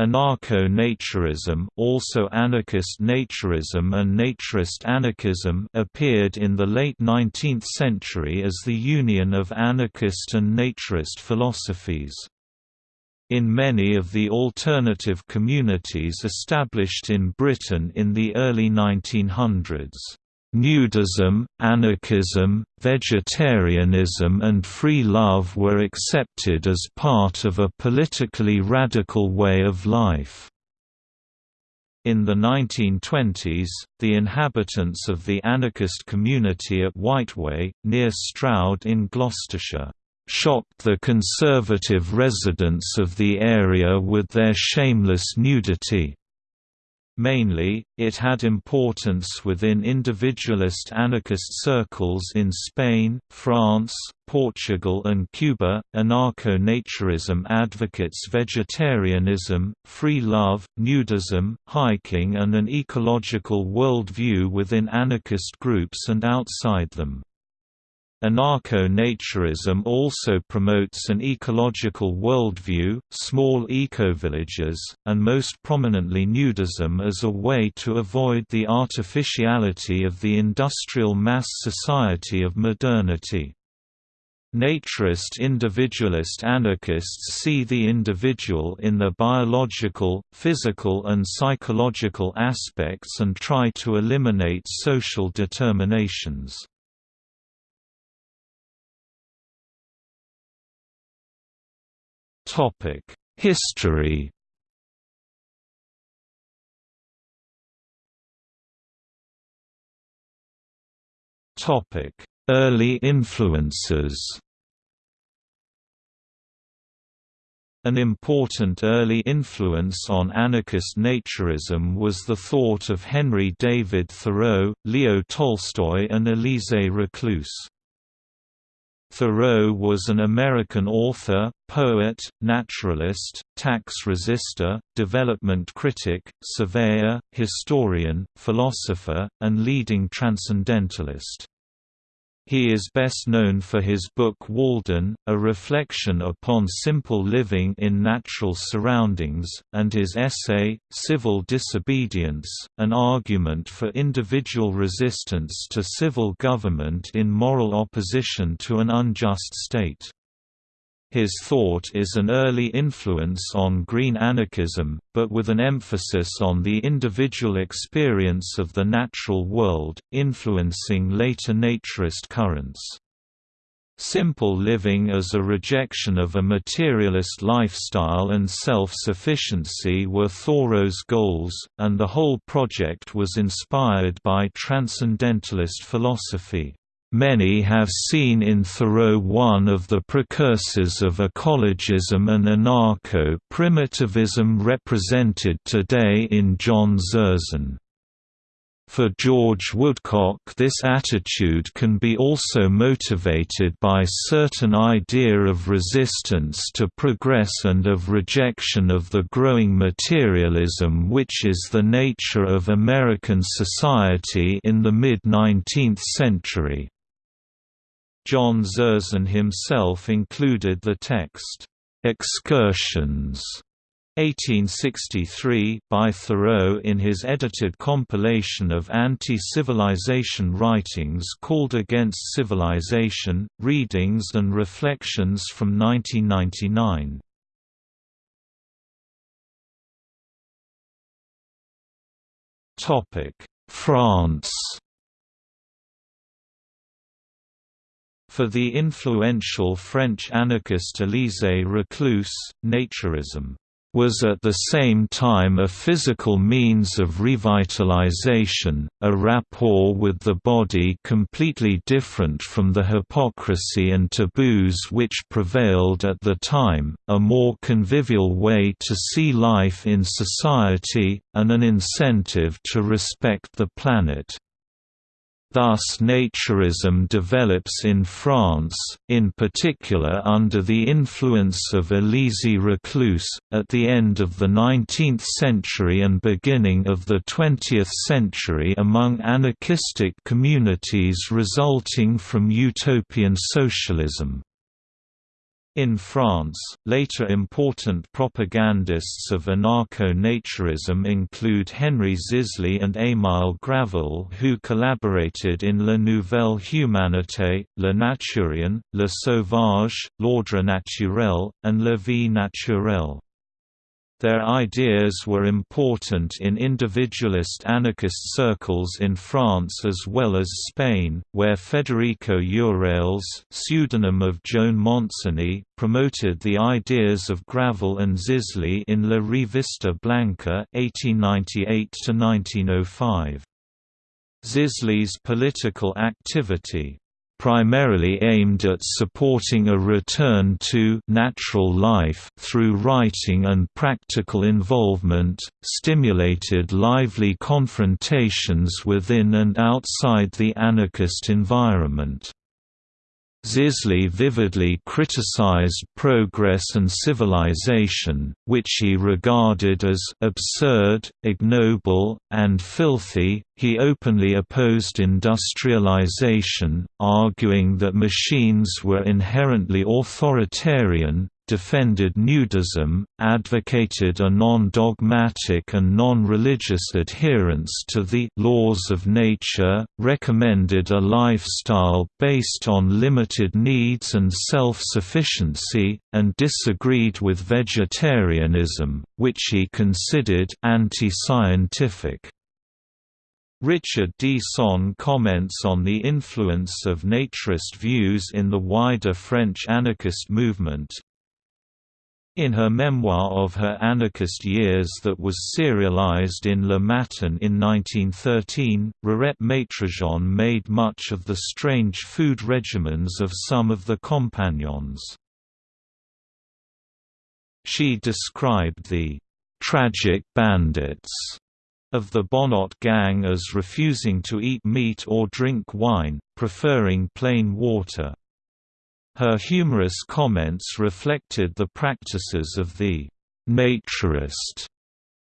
Anarcho-naturism also anarchist naturism and naturist anarchism appeared in the late 19th century as the union of anarchist and naturist philosophies. In many of the alternative communities established in Britain in the early 1900s Nudism, anarchism, vegetarianism and free love were accepted as part of a politically radical way of life. In the 1920s, the inhabitants of the anarchist community at Whiteway, near Stroud in Gloucestershire, shocked the conservative residents of the area with their shameless nudity. Mainly, it had importance within individualist anarchist circles in Spain, France, Portugal, and Cuba. Anarcho naturism advocates vegetarianism, free love, nudism, hiking, and an ecological worldview within anarchist groups and outside them. Anarcho-naturism also promotes an ecological worldview, small ecovillages, and most prominently nudism as a way to avoid the artificiality of the industrial mass society of modernity. Naturist individualist anarchists see the individual in the biological, physical and psychological aspects and try to eliminate social determinations. History Early influences An important early influence on anarchist naturism was the thought of Henry David Thoreau, Leo Tolstoy and Élisée Reclus. Thoreau was an American author, poet, naturalist, tax resister, development critic, surveyor, historian, philosopher, and leading transcendentalist. He is best known for his book Walden, a reflection upon simple living in natural surroundings, and his essay, Civil Disobedience, an argument for individual resistance to civil government in moral opposition to an unjust state. His thought is an early influence on green anarchism, but with an emphasis on the individual experience of the natural world, influencing later naturist currents. Simple living as a rejection of a materialist lifestyle and self-sufficiency were Thoreau's goals, and the whole project was inspired by transcendentalist philosophy. Many have seen in Thoreau one of the precursors of ecologism and anarcho-primitivism represented today in John Zerzan. For George Woodcock this attitude can be also motivated by certain idea of resistance to progress and of rejection of the growing materialism which is the nature of American society in the mid-19th century. John Zerzan himself included the text, "'Excursions' 1863 by Thoreau in his edited compilation of anti-civilization writings called Against Civilization, Readings and Reflections from 1999. France For the influential French anarchist Élisée Reclus, naturism was at the same time a physical means of revitalization, a rapport with the body completely different from the hypocrisy and taboos which prevailed at the time, a more convivial way to see life in society, and an incentive to respect the planet. Thus naturism develops in France, in particular under the influence of Élisée Reclus, at the end of the 19th century and beginning of the 20th century among anarchistic communities resulting from utopian socialism. In France, later important propagandists of anarcho-naturism include Henry Zisly and Émile Gravelle who collaborated in La Nouvelle Humanité, Le Naturien, Le Sauvage, L'Ordre Naturel, and La Vie Naturelle. Their ideas were important in individualist anarchist circles in France as well as Spain, where Federico Urales pseudonym of Joan Montseny, promoted the ideas of Gravelle and Zisly in La Revista Blanca 1898–1905. Zisly's political activity primarily aimed at supporting a return to natural life through writing and practical involvement, stimulated lively confrontations within and outside the anarchist environment. Zisly vividly criticized progress and civilization, which he regarded as absurd, ignoble, and filthy. He openly opposed industrialization, arguing that machines were inherently authoritarian, defended nudism, advocated a non-dogmatic and non-religious adherence to the laws of nature, recommended a lifestyle based on limited needs and self-sufficiency, and disagreed with vegetarianism, which he considered anti-scientific. Richard D. Sonn comments on the influence of naturist views in the wider French anarchist movement, in her memoir of her anarchist years that was serialized in Le Matin in 1913, Rirette Maitrejean made much of the strange food regimens of some of the compagnons. She described the «tragic bandits» of the Bonnot gang as refusing to eat meat or drink wine, preferring plain water. Her humorous comments reflected the practices of the «naturist»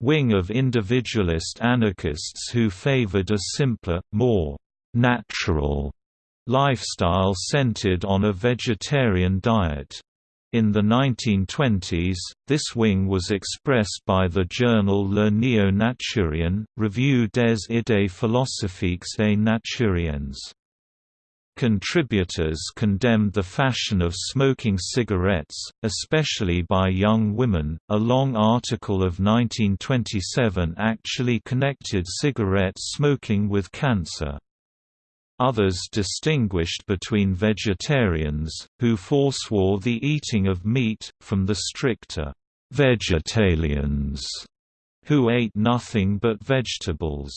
wing of individualist anarchists who favored a simpler, more «natural» lifestyle centered on a vegetarian diet. In the 1920s, this wing was expressed by the journal Le Néo-Naturien, Revue des idées philosophiques et naturiennes. Contributors condemned the fashion of smoking cigarettes, especially by young women. A long article of 1927 actually connected cigarette smoking with cancer. Others distinguished between vegetarians, who forswore the eating of meat, from the stricter vegetalians, who ate nothing but vegetables.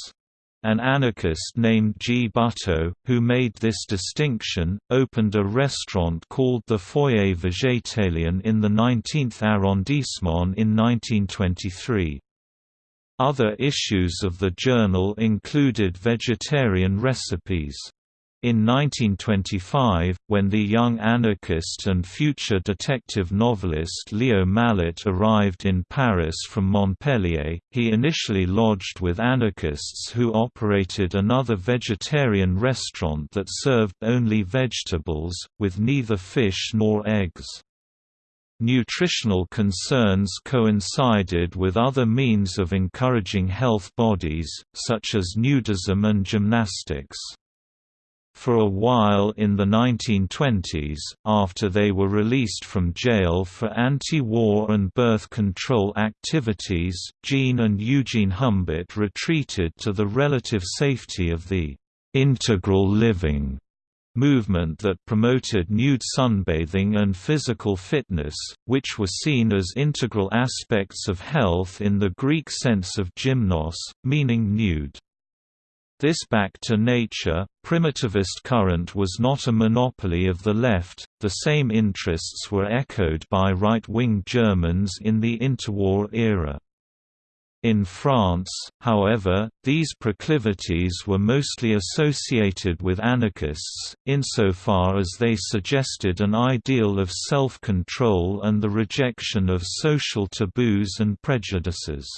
An anarchist named G. Butaud, who made this distinction, opened a restaurant called the Foyer Végétalien in the 19th arrondissement in 1923. Other issues of the journal included vegetarian recipes. In 1925, when the young anarchist and future detective novelist Leo Malet arrived in Paris from Montpellier, he initially lodged with anarchists who operated another vegetarian restaurant that served only vegetables, with neither fish nor eggs. Nutritional concerns coincided with other means of encouraging health bodies, such as nudism and gymnastics. For a while in the 1920s, after they were released from jail for anti-war and birth control activities, Jean and Eugene Humbert retreated to the relative safety of the «integral living» movement that promoted nude sunbathing and physical fitness, which were seen as integral aspects of health in the Greek sense of gymnos, meaning nude. This back to nature, primitivist current was not a monopoly of the left, the same interests were echoed by right-wing Germans in the interwar era. In France, however, these proclivities were mostly associated with anarchists, insofar as they suggested an ideal of self-control and the rejection of social taboos and prejudices.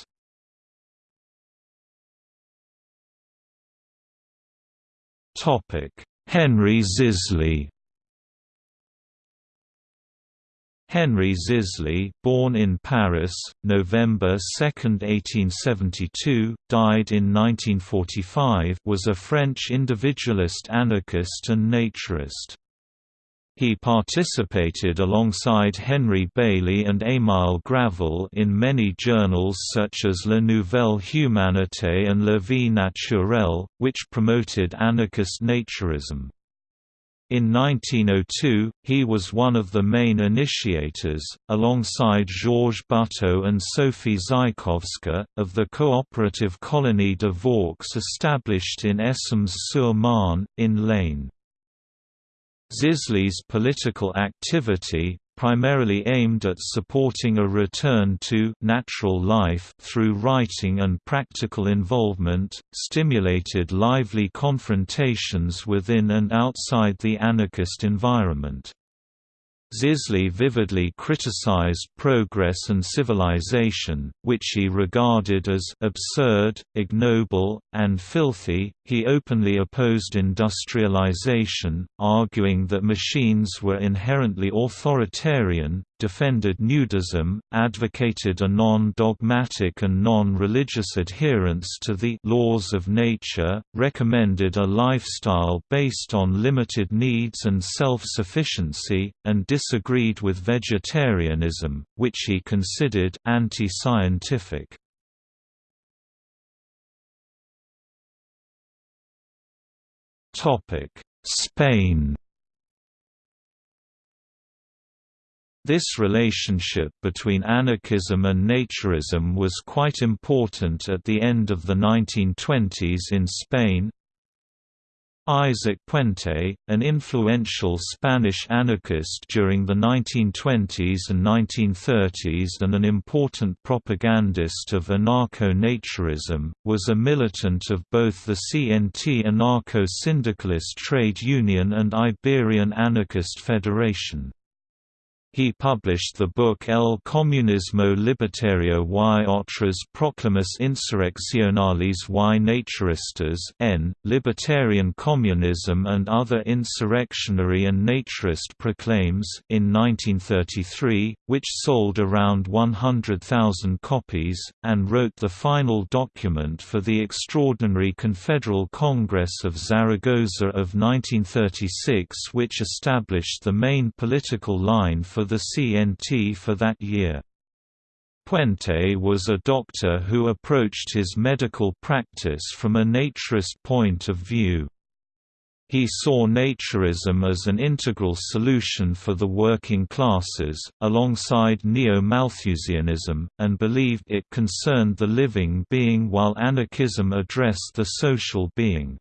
Henry Zisly Henry Zisly, born in Paris, November 2, 1872, died in 1945, was a French individualist anarchist and naturist. He participated alongside Henry Beylie and Émile Gravelle in many journals such as La Nouvelle Humanité and La Vie Naturelle, which promoted anarchist naturism. In 1902, he was one of the main initiators, alongside Georges Butaud and Sophie Zaïkowska, of the cooperative Colonie de Vaux established in Essômes-sur-Marne, in l'Aisne. Zisly's political activity, primarily aimed at supporting a return to natural life through writing and practical involvement, stimulated lively confrontations within and outside the anarchist environment. Zisly vividly criticized progress and civilization, which he regarded as absurd, ignoble, and filthy. He openly opposed industrialization, arguing that machines were inherently authoritarian, defended nudism, advocated a non-dogmatic and non-religious adherence to the laws of nature, recommended a lifestyle based on limited needs and self-sufficiency, and disagreed with vegetarianism, which he considered anti-scientific. Spain This relationship between anarchism and naturism was quite important at the end of the 1920s in Spain. Isaac Puente, an influential Spanish anarchist during the 1920s and 1930s and an important propagandist of anarcho-naturism, was a militant of both the CNT anarcho-syndicalist trade union and Iberian Anarchist Federation. He published the book El Comunismo Libertario y otras proclamas insurreccionales y naturistas N, Libertarian Communism and Other Insurrectionary and Naturist Proclaims in 1933, which sold around 100,000 copies, and wrote the final document for the Extraordinary Confederal Congress of Zaragoza of 1936 which established the main political line for for the CNT for that year. Puente was a doctor who approached his medical practice from a naturist point of view. He saw naturism as an integral solution for the working classes, alongside neo-Malthusianism, and believed it concerned the living being while anarchism addressed the social being.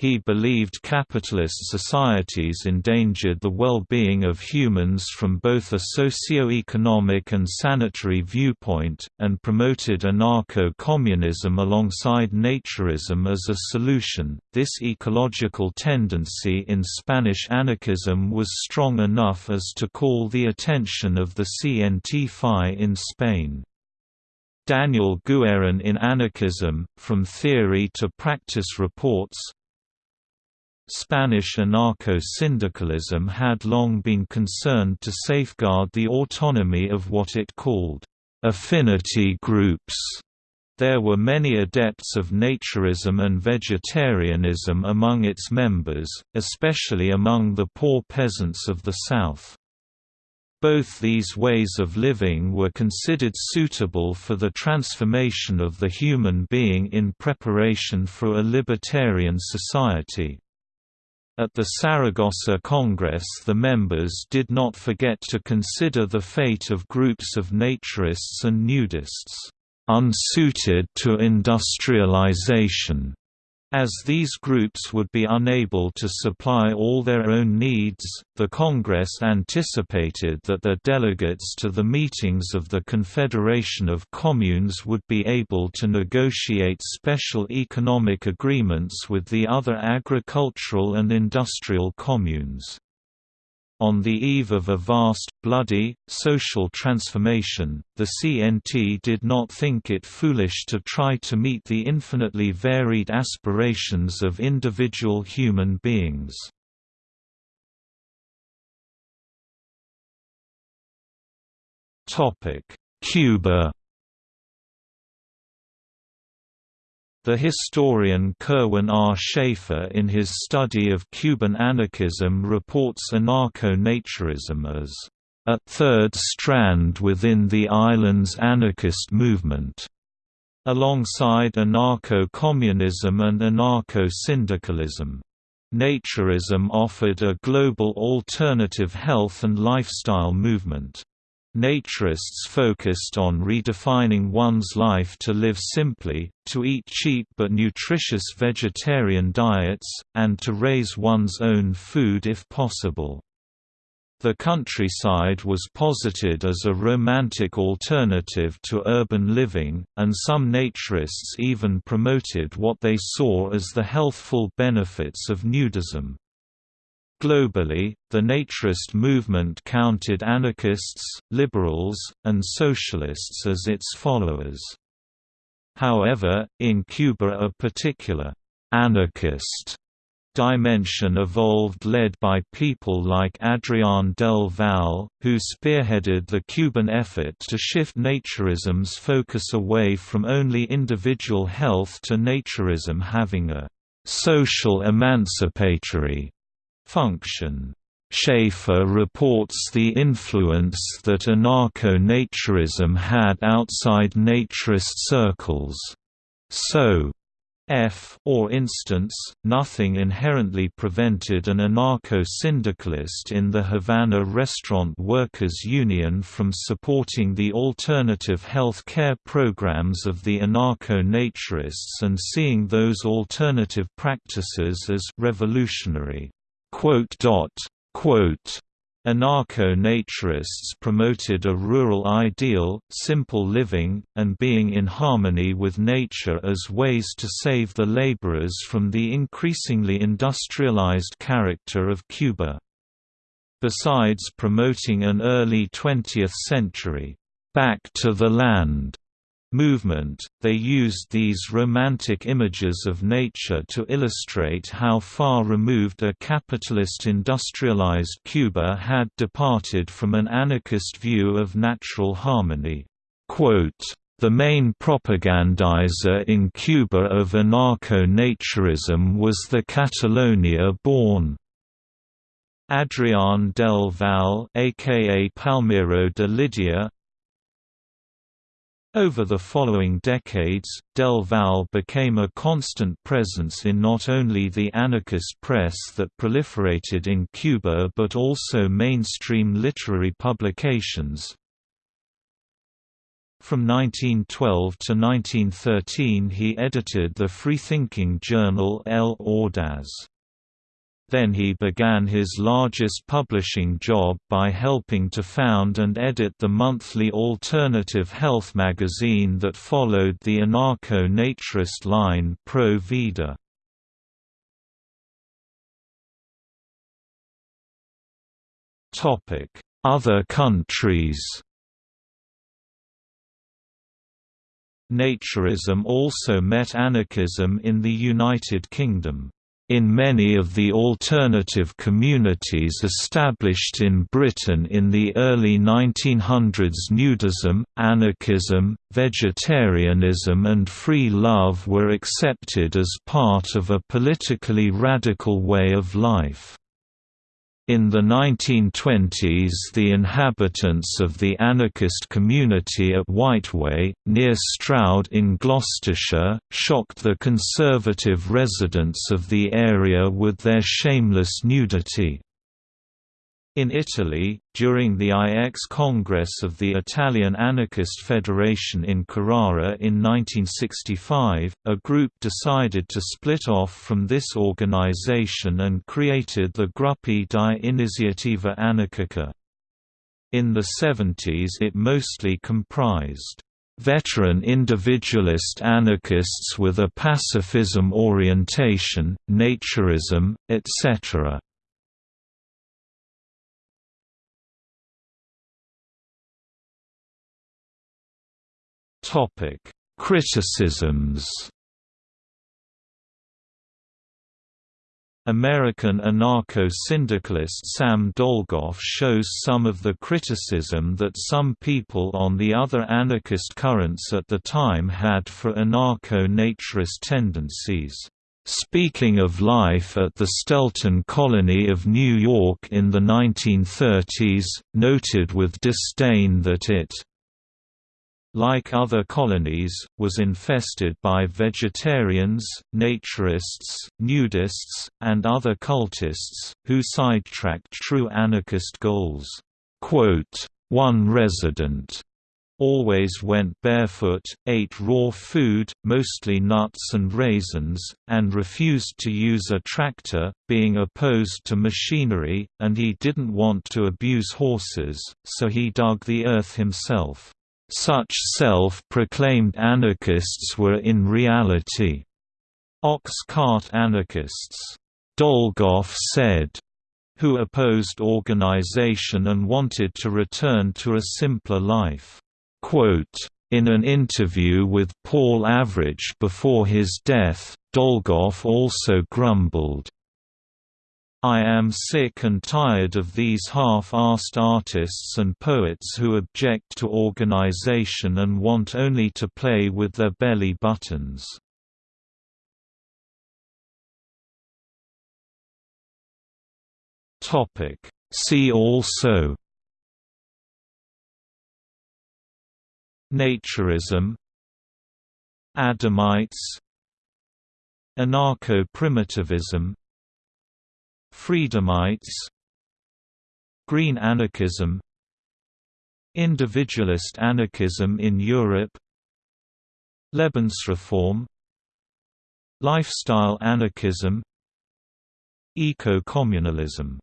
He believed capitalist societies endangered the well-being of humans from both a socio-economic and sanitary viewpoint, and promoted anarcho-communism alongside naturism as a solution. This ecological tendency in Spanish anarchism was strong enough as to call the attention of the CNT-FI in Spain. Daniel Guerin in Anarchism, From Theory to Practice reports, Spanish anarcho-syndicalism had long been concerned to safeguard the autonomy of what it called affinity groups. There were many adepts of naturism and vegetarianism among its members, especially among the poor peasants of the South. Both these ways of living were considered suitable for the transformation of the human being in preparation for a libertarian society. At the Saragossa Congress the members did not forget to consider the fate of groups of naturists and nudists, "...unsuited to industrialization." As these groups would be unable to supply all their own needs, the Congress anticipated that their delegates to the meetings of the Confederation of Communes would be able to negotiate special economic agreements with the other agricultural and industrial communes. On the eve of a vast, bloody, social transformation, the CNT did not think it foolish to try to meet the infinitely varied aspirations of individual human beings. Cuba The historian Kirwin R. Shaffer in his study of Cuban anarchism reports anarcho-naturism as a third strand within the island's anarchist movement, alongside anarcho-communism and anarcho-syndicalism. Naturism offered a global alternative health and lifestyle movement. Naturists focused on redefining one's life to live simply, to eat cheap but nutritious vegetarian diets, and to raise one's own food if possible. The countryside was posited as a romantic alternative to urban living, and some naturists even promoted what they saw as the healthful benefits of nudism. Globally, the naturist movement counted anarchists, liberals, and socialists as its followers. However, in Cuba a particular «anarchist» dimension evolved led by people like Adrián del Val, who spearheaded the Cuban effort to shift naturism's focus away from only individual health to naturism having a «social emancipatory» function. Shaffer reports the influence that anarcho-naturism had outside naturist circles. So, F or instance, nothing inherently prevented an anarcho-syndicalist in the Havana Restaurant Workers Union from supporting the alternative health care programs of the anarcho-naturists and seeing those alternative practices as «revolutionary». Anarcho-naturists promoted a rural ideal, simple living, and being in harmony with nature as ways to save the laborers from the increasingly industrialized character of Cuba. Besides promoting an early 20th century, "'back to the land' movement, they used these romantic images of nature to illustrate how far removed a capitalist industrialized Cuba had departed from an anarchist view of natural harmony. the main propagandizer in Cuba of anarcho-naturism was the Catalonia-born Adrián del Val aka Palmiro de Lidia, over the following decades, Del Val became a constant presence in not only the anarchist press that proliferated in Cuba but also mainstream literary publications. From 1912 to 1913 he edited the freethinking journal El Audaz. Then he began his largest publishing job by helping to found and edit the monthly alternative health magazine that followed the anarcho-naturist line Pro Vida. Other countries Naturism also met anarchism in the United Kingdom. In many of the alternative communities established in Britain in the early 1900s nudism, anarchism, vegetarianism and free love were accepted as part of a politically radical way of life. In the 1920s the inhabitants of the anarchist community at Whiteway, near Stroud in Gloucestershire, shocked the conservative residents of the area with their shameless nudity. In Italy, during the IX Congress of the Italian Anarchist Federation in Carrara in 1965, a group decided to split off from this organization and created the Gruppi di Iniziativa Anarchica. In the 70s it mostly comprised veteran individualist anarchists with a pacifism orientation, naturism, etc. Topic: Criticisms. American anarcho-syndicalist Sam Dolgoff shows some of the criticism that some people on the other anarchist currents at the time had for anarcho-naturist tendencies. Speaking of life at the Stelton colony of New York in the 1930s, noted with disdain that it like other colonies, was infested by vegetarians, naturists, nudists, and other cultists, who sidetracked true anarchist goals. One resident always went barefoot, ate raw food, mostly nuts and raisins, and refused to use a tractor, being opposed to machinery, and he didn't want to abuse horses, so he dug the earth himself. Such self-proclaimed anarchists were in reality ox-cart anarchists, Dolgoff said, who opposed organization and wanted to return to a simpler life. Quote, in an interview with Paul Avrich before his death, Dolgoff also grumbled, I am sick and tired of these half-assed artists and poets who object to organization and want only to play with their belly buttons. See also Naturism Adamites Anarcho-primitivism Freedomites Green anarchism Individualist anarchism in Europe Lebensreform Lifestyle anarchism Eco-communalism